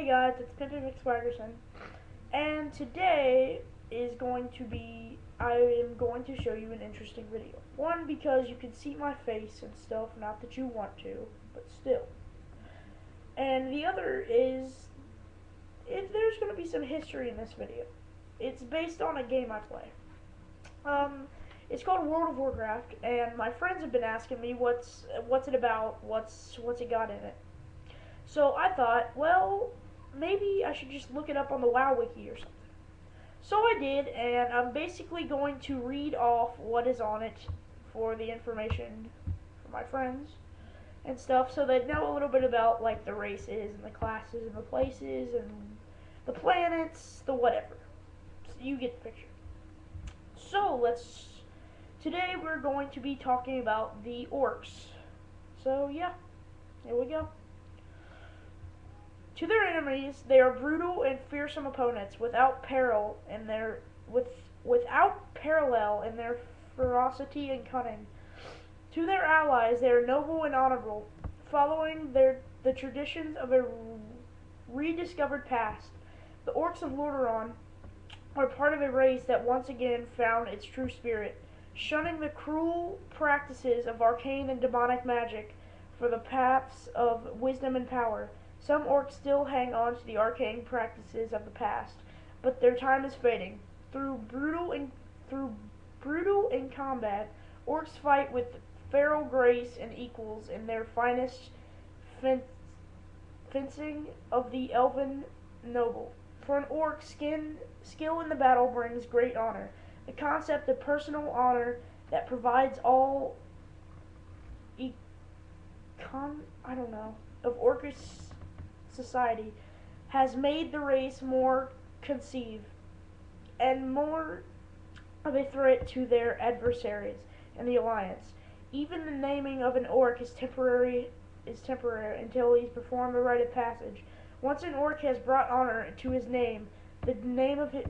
Hey guys, it's Pimpin McSwaggerson, and today is going to be, I am going to show you an interesting video. One, because you can see my face and stuff, not that you want to, but still. And the other is, if there's going to be some history in this video. It's based on a game I play. Um, it's called World of Warcraft, and my friends have been asking me what's what's it about, what's what's it got in it. So I thought, well, maybe I should just look it up on the WoW Wiki or something. So I did, and I'm basically going to read off what is on it for the information for my friends and stuff, so they know a little bit about like the races and the classes and the places and the planets, the whatever. So you get the picture. So let's. Today we're going to be talking about the orcs. So yeah, here we go. To their enemies, they are brutal and fearsome opponents, without peril in their with without parallel in their ferocity and cunning. To their allies, they are noble and honorable, following their the traditions of a rediscovered past. The orcs of Lordaeron are part of a race that once again found its true spirit, shunning the cruel practices of arcane and demonic magic for the paths of wisdom and power. Some orcs still hang on to the arcane practices of the past, but their time is fading. Through brutal in, through brutal in combat, orcs fight with feral grace and equals in their finest fen fencing of the elven noble. For an orc, skin, skill in the battle brings great honor. The concept of personal honor that provides all I don't know of orcish society has made the race more conceived and more of a threat to their adversaries in the alliance. Even the naming of an orc is temporary is temporary until he's performed the rite of passage. Once an orc has brought honor to his name, the name of his,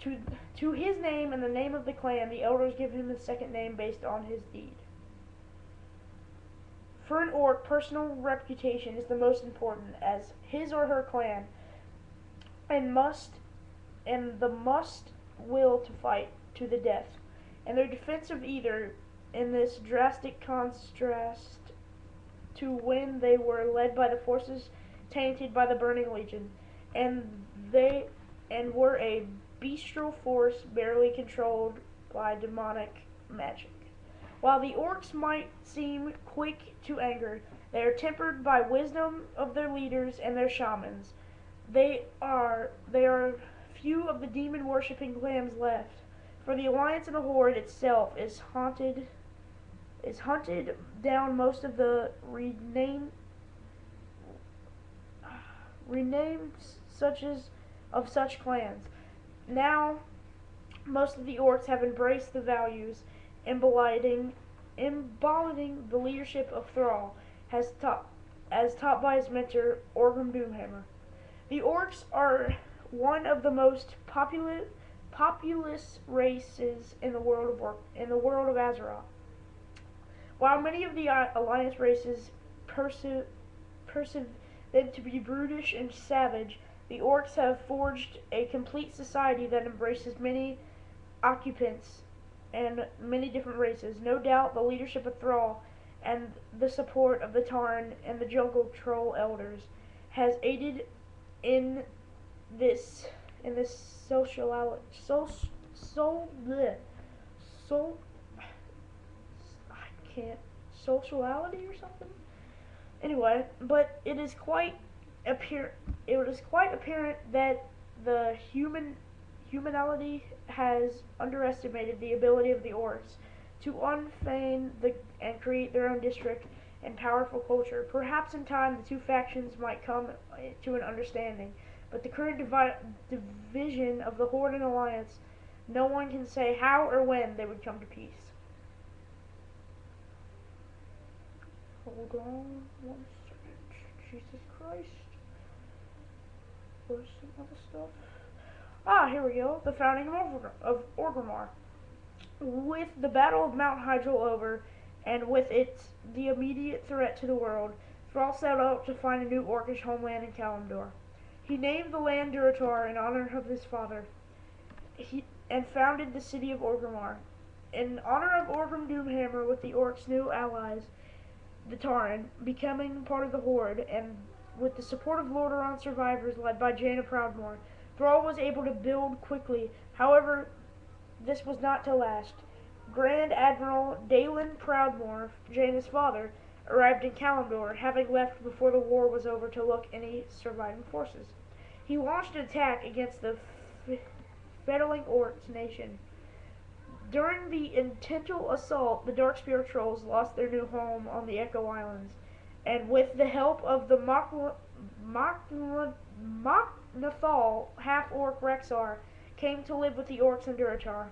to to his name and the name of the clan, the elders give him a second name based on his deed. For an orc, personal reputation is the most important, as his or her clan and must and the must will to fight to the death, and their defense of either in this drastic contrast to when they were led by the forces tainted by the Burning Legion, and they and were a bestial force barely controlled by demonic magic. While the orcs might seem quick to anger, they are tempered by wisdom of their leaders and their shamans. They are they are few of the demon worshipping clans left, for the alliance of the horde itself is haunted is hunted down most of the renamed renamed such as of such clans. Now most of the orcs have embraced the values embodying, embodying the leadership of Thrall, has taught, as taught by his mentor, Orgrim Doomhammer. The Orcs are one of the most populous, populous races in the world of in the world of Azeroth. While many of the uh, Alliance races perceive, perceive them to be brutish and savage, the Orcs have forged a complete society that embraces many occupants and many different races. No doubt the leadership of Thrall and the support of the Tauren and the Jungle Troll elders has aided in this in this social so so bleh, so I can't sociality or something. Anyway, but it is quite appear it is quite apparent that the human humanity has underestimated the ability of the orcs to unfeign the, and create their own district and powerful culture. Perhaps in time the two factions might come to an understanding, but the current divi division of the Horde and Alliance, no one can say how or when they would come to peace. Hold on one second. Jesus Christ. Where's some other stuff? Ah, here we go. The founding of, Orgrimmar. With the Battle of Mount Hyjal over, and with it the immediate threat to the world, Thrall set out to find a new Orcish homeland in Kalimdor. He named the land Durotar in honor of his father, he, and founded the city of Orgrimmar. In honor of Orgrim Doomhammer with the orcs' new allies, the Tauren, becoming part of the Horde, and with the support of Lordaeron survivors led by Jaina Proudmoore, Thrall was able to build quickly. However, this was not to last. Grand Admiral Daelin Proudmoore, Jaina's father, arrived in Kalimdor, having left before the war was over to look any surviving forces. He launched an attack against the Fedayling Orcs nation. During the intentional assault, the Darkspear Trolls lost their new home on the Echo Islands, and with the help of the Mok'Nathal half-orc Rexxar came to live with the orcs in Durotar.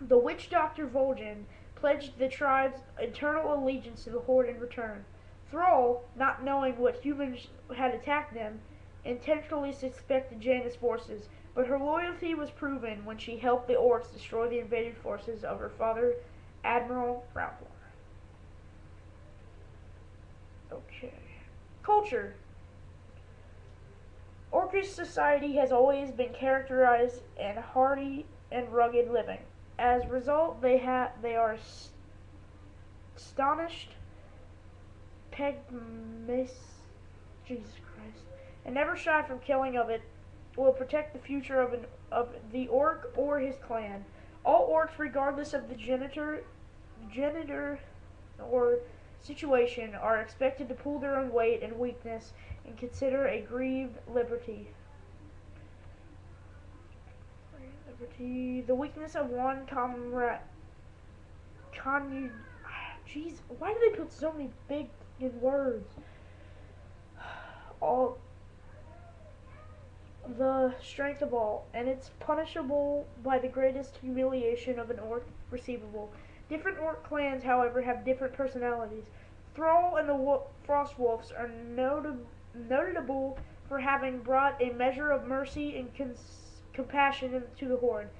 The witch doctor Vol'jin pledged the tribe's eternal allegiance to the Horde in return. Thrall, not knowing what humans had attacked them, intentionally suspected Jaina's forces, but her loyalty was proven when she helped the orcs destroy the invaded forces of her father, Admiral Proudmoore. Okay. Culture. Orcish society has always been characterized in hardy and rugged living. As a result, they have they are astonished, pegmis, Jesus Christ, and never shy from killing of it will protect the future of, an, of the orc or his clan. All orcs, regardless of the genitor, genitor or situation, are expected to pull their own weight and weakness and consider a grieved liberty. Liberty. The weakness of one comrade. Con. Jeez, why do they put so many big words? All the strength of all, and it's punishable by the greatest humiliation of an orc receivable. Different orc clans, however, have different personalities. Thrall and the Wo- Frost Wolves are noted- notable for having brought a measure of mercy and compassion to the Horde,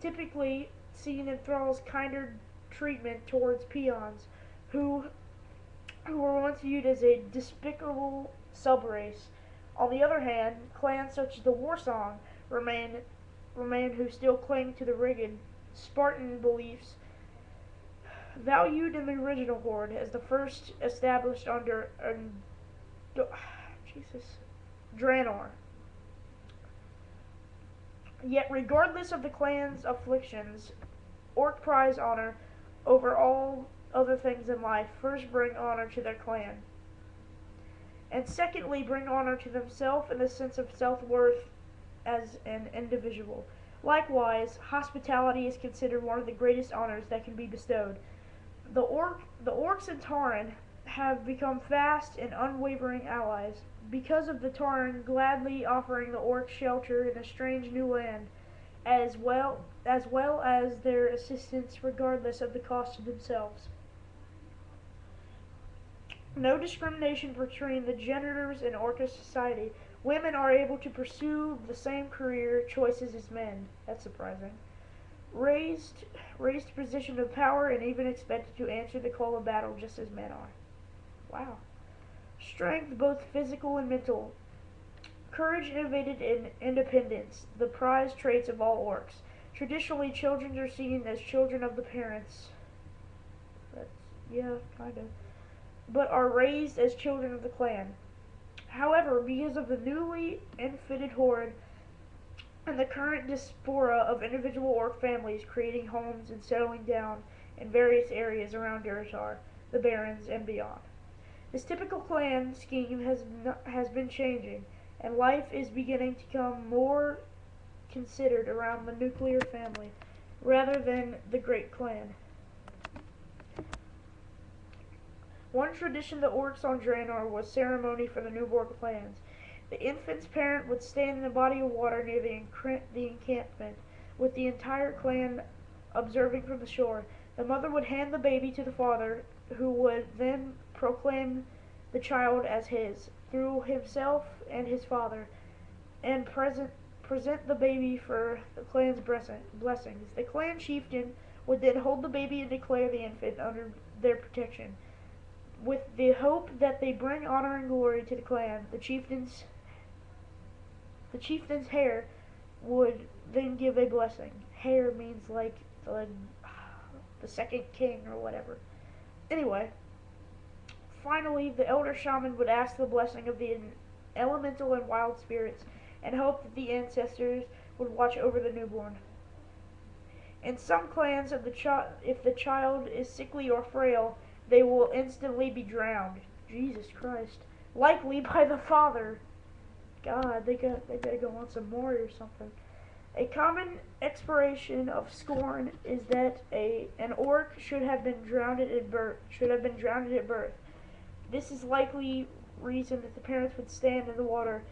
typically seen in Thrall's kinder treatment towards peons, who who were once viewed as a despicable subrace. On the other hand, clans such as the Warsong remain remain who still cling to the rigid Spartan beliefs valued in the original Horde as the first established under um, Jesus Draenor. Yet, regardless of the clan's afflictions, Orc prize honor over all other things in life. First, bring honor to their clan and secondly, bring honor to themselves and a sense of self worth as an individual. Likewise, hospitality is considered one of the greatest honors that can be bestowed. The, orc, the orcs and Tauren have become fast and unwavering allies because of the Tauren gladly offering the orcs shelter in a strange new land, as well as well as their assistance regardless of the cost to themselves no discrimination between the genders in Orcish society. Women are able to pursue the same career choices as men. That's surprising. Raised, raised to position of power and even expected to answer the call of battle just as men are. Wow. Strength, both physical and mental. Courage, innovated, and independence, the prized traits of all orcs. Traditionally, children are seen as children of the parents. That's, yeah, kind of but are raised as children of the clan. However, because of the newly infitted horde and the current diaspora of individual orc families creating homes and settling down in various areas around Durotar, the Barrens, and beyond. This typical clan scheme has, not, has been changing, and life is beginning to become more considered around the nuclear family rather than the great clan. One tradition the orcs on Draenor was ceremony for the newborn clans. The infant's parent would stand in a body of water near the, the encampment, with the entire clan observing from the shore. The mother would hand the baby to the father, who would then proclaim the child as his, through himself and his father, and present, present the baby for the clan's blessings. The clan chieftain would then hold the baby and declare the infant under their protection. With the hope that they bring honor and glory to the clan, the chieftains The chieftain's hair would then give a blessing. Hair means like the, the second king or whatever. Anyway, finally, the elder shaman would ask the blessing of the elemental and wild spirits and hope that the ancestors would watch over the newborn. In some clans, if the, if the child is sickly or frail, they will instantly be drowned. Jesus Christ. Likely by the father. God, they got they gotta go on some more or something. A common expiration of scorn is that a an orc should have been drowned at birth. Should have been drowned at birth. This is likely reason that the parents would stand in the water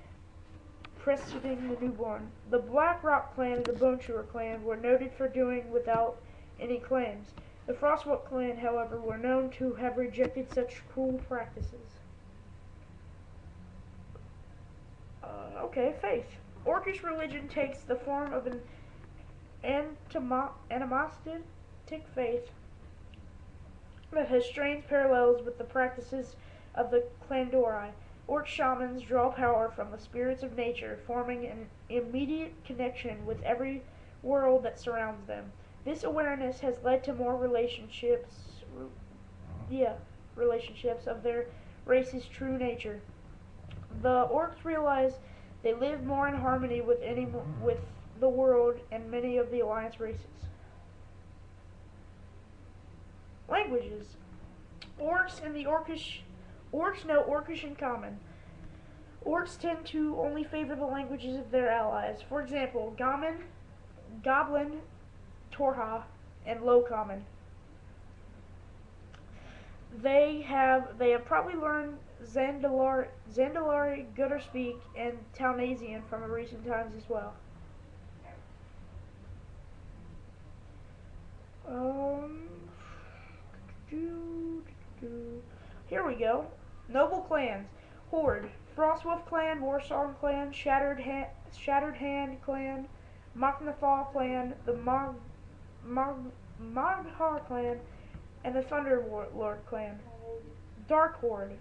preceding the newborn. The Blackrock clan and the Bone Chewer clan were noted for doing without any claims. The Frostwolf clan, however, were known to have rejected such cruel practices. Uh, okay, faith. Orcish religion takes the form of an animistic faith that has strange parallels with the practices of the Clandori. Orc shamans draw power from the spirits of nature, forming an immediate connection with every world that surrounds them. This awareness has led to more relationships, yeah, relationships of their race's true nature. The orcs realize they live more in harmony with any with the world and many of the alliance races. Languages. Orcs and the Orcish Orcs know Orcish in common. Orcs tend to only favor the languages of their allies. For example, Gammon, Goblin, Torha, and Low Common. They have they have probably learned Zandalari, Zandalari, Gutterspeak, and Talnasian from recent times as well. Um, here we go. Noble clans. Horde. Frostwolf clan, Warsong clan, Shattered, ha- Shattered Hand clan, Mok'Nathal clan, the Mag, Mag, Mag'har clan, and the Thunderlord clan. Dark Horde.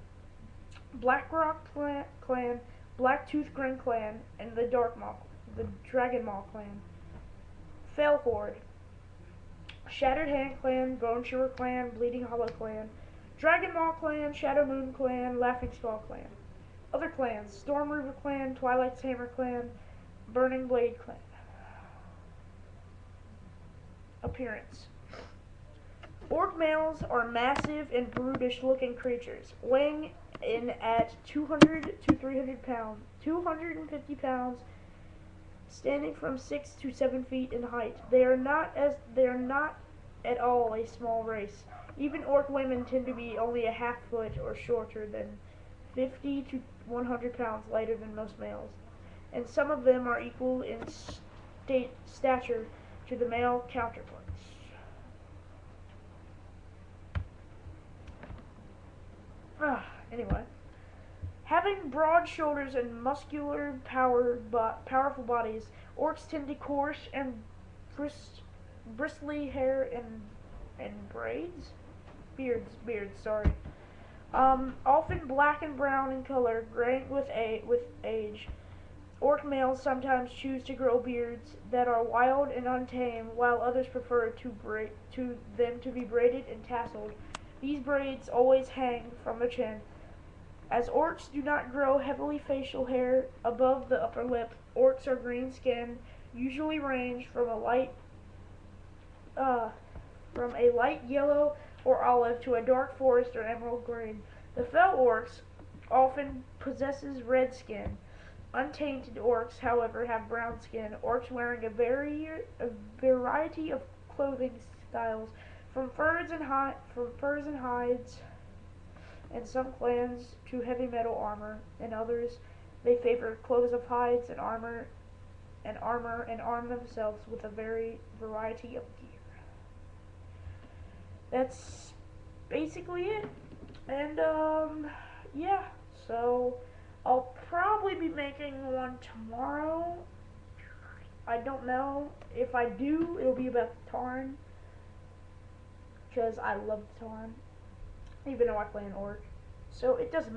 Blackrock clan, clan Blacktooth Grin clan, and the Dark Maw, the Dragon Maw clan. Fell Horde. Shattered Hand clan, Bone Chewer clan, Bleeding Hollow clan, Dragon Maw clan, Shadow Moon clan, Laughing Skull clan. Other clans, Storm Reaver clan, Twilight's Hammer clan, Burning Blade clan. Appearance. Orc males are massive and brutish looking creatures, weighing in at 200 to 300 pounds, 250 pounds, standing from 6 to 7 feet in height. They are not as they are not at all a small race. Even orc women tend to be only a half foot or shorter than 50 to 100 pounds lighter than most males, and some of them are equal in state stature to the male counterparts. Ah, anyway. Having broad shoulders and muscular, powered, but powerful bodies, orcs tend to coarse and bris- bristly hair and and braids, beards, beards. Sorry. Um, often black and brown in color, graying with a with age. Orc males sometimes choose to grow beards that are wild and untamed, while others prefer to to them to be braided and tasseled. These braids always hang from the chin. As orcs do not grow heavily facial hair above the upper lip, orcs are green skinned, usually range from a light uh, from a light yellow or olive to a dark forest or emerald green. The fell orcs often possesses red skin. Untainted orcs, however, have brown skin. Orcs wearing a, vari- a variety of clothing styles, from furs and hi- from furs and hides, and some clans to heavy metal armor, and others they favor clothes of hides and armor, and armor, and arm themselves with a very variety of gear. That's basically it. And um, yeah, so I'll probably be making one tomorrow. I don't know. If I do, it'll be about Tauren. Because I love Tauren. Even though I play an orc. So it doesn't matter.